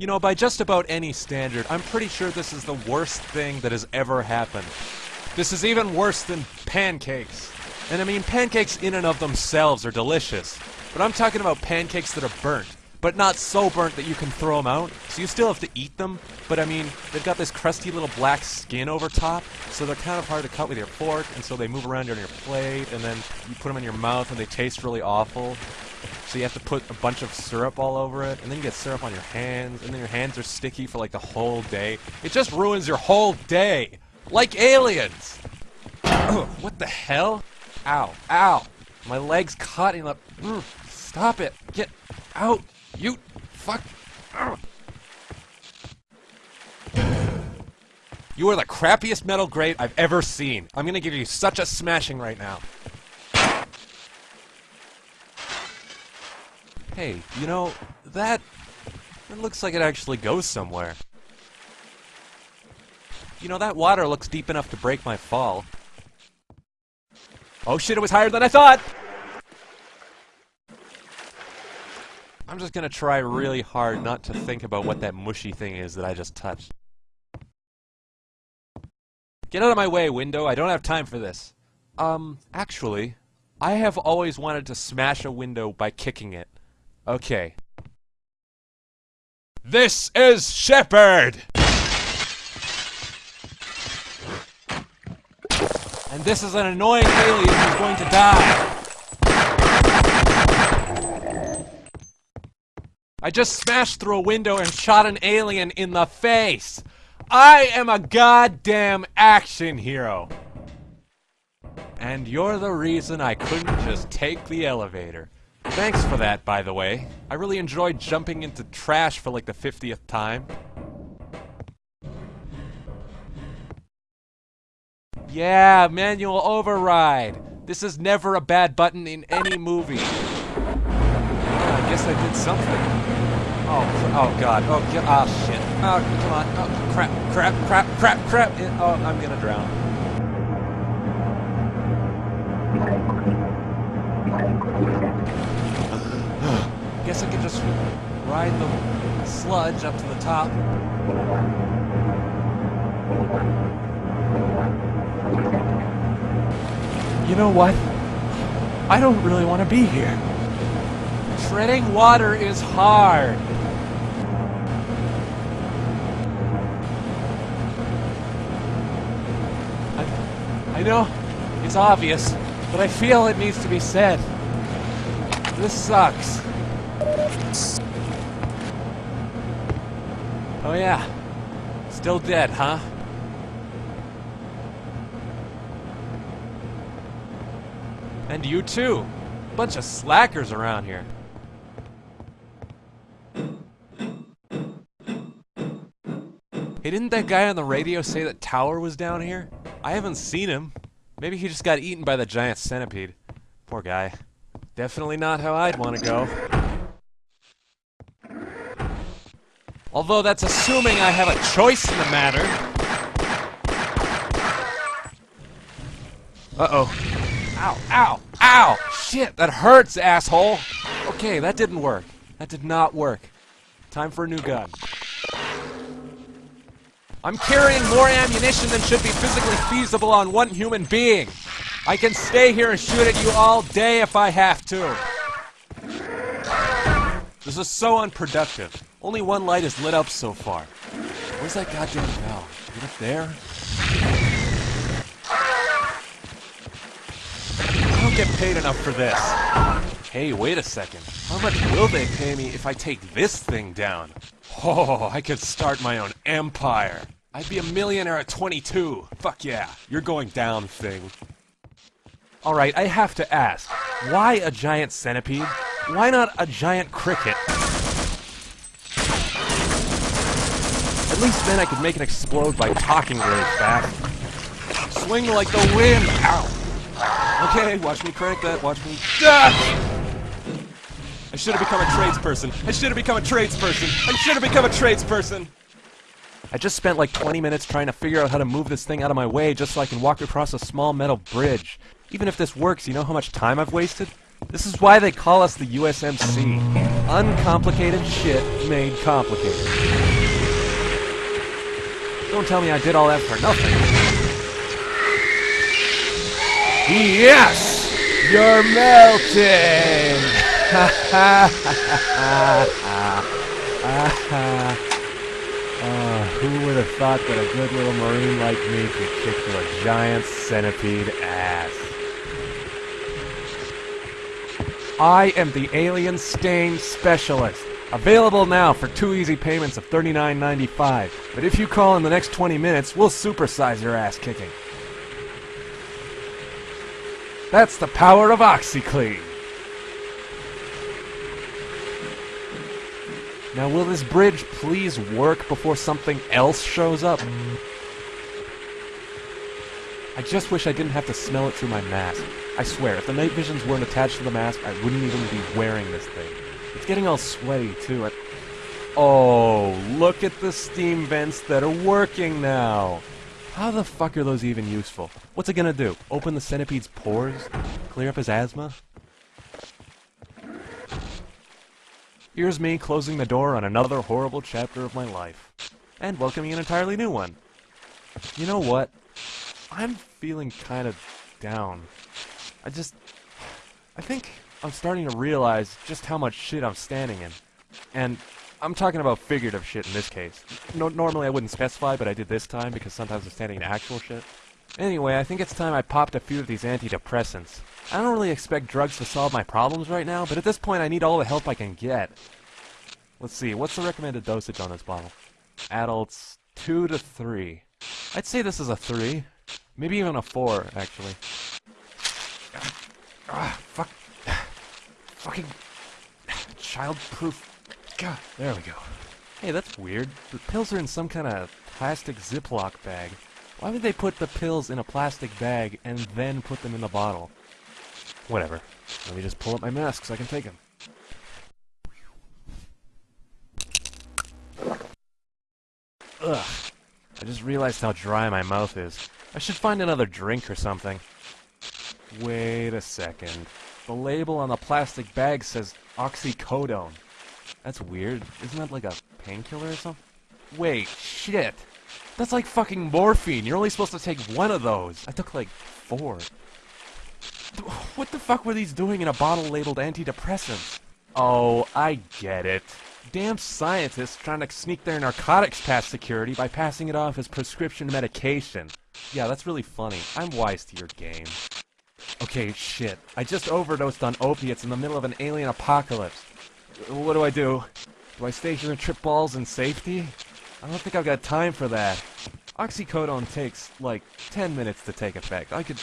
You know, by just about any standard, I'm pretty sure this is the worst thing that has ever happened. This is even worse than pancakes. And I mean, pancakes in and of themselves are delicious. But I'm talking about pancakes that are burnt. But not so burnt that you can throw them out. So you still have to eat them. But I mean, they've got this crusty little black skin over top. So they're kind of hard to cut with your fork. And so they move around on your plate. And then you put them in your mouth and they taste really awful. So you have to put a bunch of syrup all over it, and then you get syrup on your hands, and then your hands are sticky for like the whole day. It just ruins your whole day! Like aliens! what the hell? Ow, ow! My leg's caught in the... Mm, stop it! Get out! You... Fuck... You are the crappiest metal grate I've ever seen. I'm gonna give you such a smashing right now. Hey, you know, that... It looks like it actually goes somewhere. You know, that water looks deep enough to break my fall. Oh shit, it was higher than I thought! I'm just gonna try really hard not to think about what that mushy thing is that I just touched. Get out of my way, window. I don't have time for this. Um, actually, I have always wanted to smash a window by kicking it. Okay. This is Shepard! And this is an annoying alien who's going to die. I just smashed through a window and shot an alien in the face. I am a goddamn action hero. And you're the reason I couldn't just take the elevator. Thanks for that, by the way. I really enjoyed jumping into trash for like the 50th time. Yeah, manual override. This is never a bad button in any movie. I guess I did something. Oh, oh god. Oh, oh shit. Oh, come on. Oh, crap, crap, crap, crap, crap. Oh, I'm gonna drown. Guess I could just ride the sludge up to the top. You know what? I don't really want to be here. Treading water is hard. I, I know it's obvious, but I feel it needs to be said. This sucks. Oh yeah. Still dead, huh? And you too. Bunch of slackers around here. Hey, didn't that guy on the radio say that Tower was down here? I haven't seen him. Maybe he just got eaten by the giant centipede. Poor guy. Definitely not how I'd want to go. Although that's assuming I have a choice in the matter. Uh-oh. Ow, ow, ow! Shit, that hurts, asshole! Okay, that didn't work. That did not work. Time for a new gun. I'm carrying more ammunition than should be physically feasible on one human being. I can stay here and shoot at you all day if I have to. This is so unproductive. Only one light is lit up so far. Where's that goddamn bell? Is it up there? I don't get paid enough for this. Hey, wait a second. How much will they pay me if I take this thing down? Oh, I could start my own empire. I'd be a millionaire at 22. Fuck yeah. You're going down, thing. Alright, I have to ask. Why a giant centipede? Why not a giant cricket? At least then I could make it explode by talking really fast. Swing like the wind! Ow! Okay, watch me crank that, watch me... Ah! I should have become a tradesperson. I should have become a tradesperson. I should have become a tradesperson. I just spent like 20 minutes trying to figure out how to move this thing out of my way just so I can walk across a small metal bridge. Even if this works, you know how much time I've wasted? This is why they call us the USMC. Uncomplicated shit made complicated. Don't tell me I did all that for nothing. Yes! You're melting! Ha ha ha ha ha uh, who would have thought that a good little marine like me could kick a giant centipede ass? I am the Alien Stain Specialist. Available now for two easy payments of $39.95. But if you call in the next 20 minutes, we'll supersize your ass kicking. That's the power of OxiClean. Now, will this bridge please work before something else shows up? I just wish I didn't have to smell it through my mask. I swear, if the night visions weren't attached to the mask, I wouldn't even be wearing this thing. It's getting all sweaty, too. I... Oh, look at the steam vents that are working now! How the fuck are those even useful? What's it gonna do? Open the centipede's pores? Clear up his asthma? Here's me closing the door on another horrible chapter of my life. And welcoming an entirely new one. You know what? I'm feeling kind of down. I just... I think I'm starting to realize just how much shit I'm standing in. And I'm talking about figurative shit in this case. No, normally I wouldn't specify, but I did this time because sometimes I'm standing in actual shit. Anyway, I think it's time I popped a few of these antidepressants. I don't really expect drugs to solve my problems right now, but at this point I need all the help I can get. Let's see, what's the recommended dosage on this bottle? Adults, 2 to 3. I'd say this is a 3. Maybe even a 4, actually. Ah, fuck. Fucking... Child-proof... God, there we go. Hey, that's weird. The pills are in some kind of plastic Ziploc bag. Why would they put the pills in a plastic bag and then put them in the bottle? Whatever. Let me just pull up my mask so I can take them. Ugh. I just realized how dry my mouth is. I should find another drink or something. Wait a second. The label on the plastic bag says oxycodone. That's weird. Isn't that like a painkiller or something? Wait, shit. That's like fucking morphine. You're only supposed to take one of those. I took like four. What the fuck were these doing in a bottle labeled antidepressants? Oh, I get it. Damn scientists trying to sneak their narcotics past security by passing it off as prescription medication. Yeah, that's really funny. I'm wise to your game. Okay, shit. I just overdosed on opiates in the middle of an alien apocalypse. What do I do? Do I stay here and trip balls in safety? I don't think I've got time for that. Oxycodone takes, like, 10 minutes to take effect. I could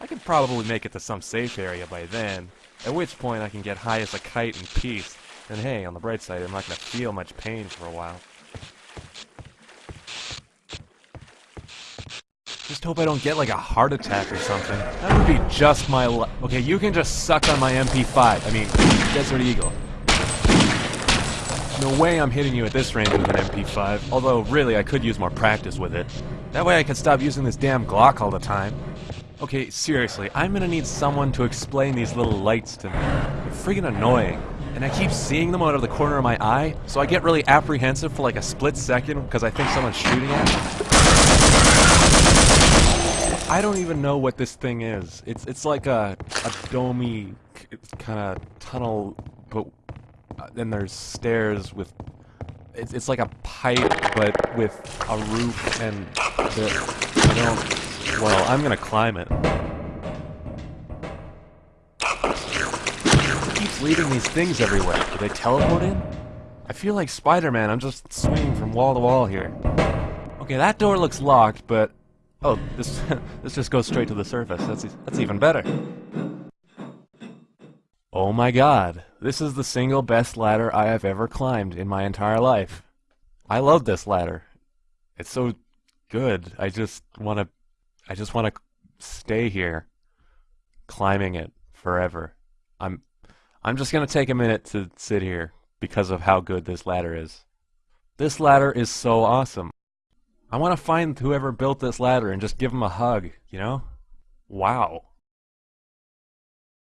I could probably make it to some safe area by then, at which point I can get high as a kite in peace. And hey, on the bright side, I'm not to feel much pain for a while. Just hope I don't get like a heart attack or something. That would be just my luck. Okay, you can just suck on my MP5. I mean, Desert Eagle. No way I'm hitting you at this range with an MP5, although really I could use more practice with it. That way I can stop using this damn Glock all the time. Okay, seriously, I'm gonna need someone to explain these little lights to me. They're friggin' annoying. And I keep seeing them out of the corner of my eye, so I get really apprehensive for like a split second because I think someone's shooting at me. I don't even know what this thing is. It's it's like a a domey kind of tunnel, but uh, then there's stairs with. It's it's like a pipe, but with a roof and the. I don't. Well, I'm gonna climb it. Keeps leaving these things everywhere. Do they teleport in? I feel like Spider-Man, I'm just swinging from wall to wall here. Okay, that door looks locked, but... Oh, this this just goes straight to the surface. That's, that's even better. Oh my god, this is the single best ladder I have ever climbed in my entire life. I love this ladder. It's so good. I just want to I just want to stay here, climbing it forever. I'm, I'm just gonna take a minute to sit here because of how good this ladder is. This ladder is so awesome. I want to find whoever built this ladder and just give them a hug, you know? Wow.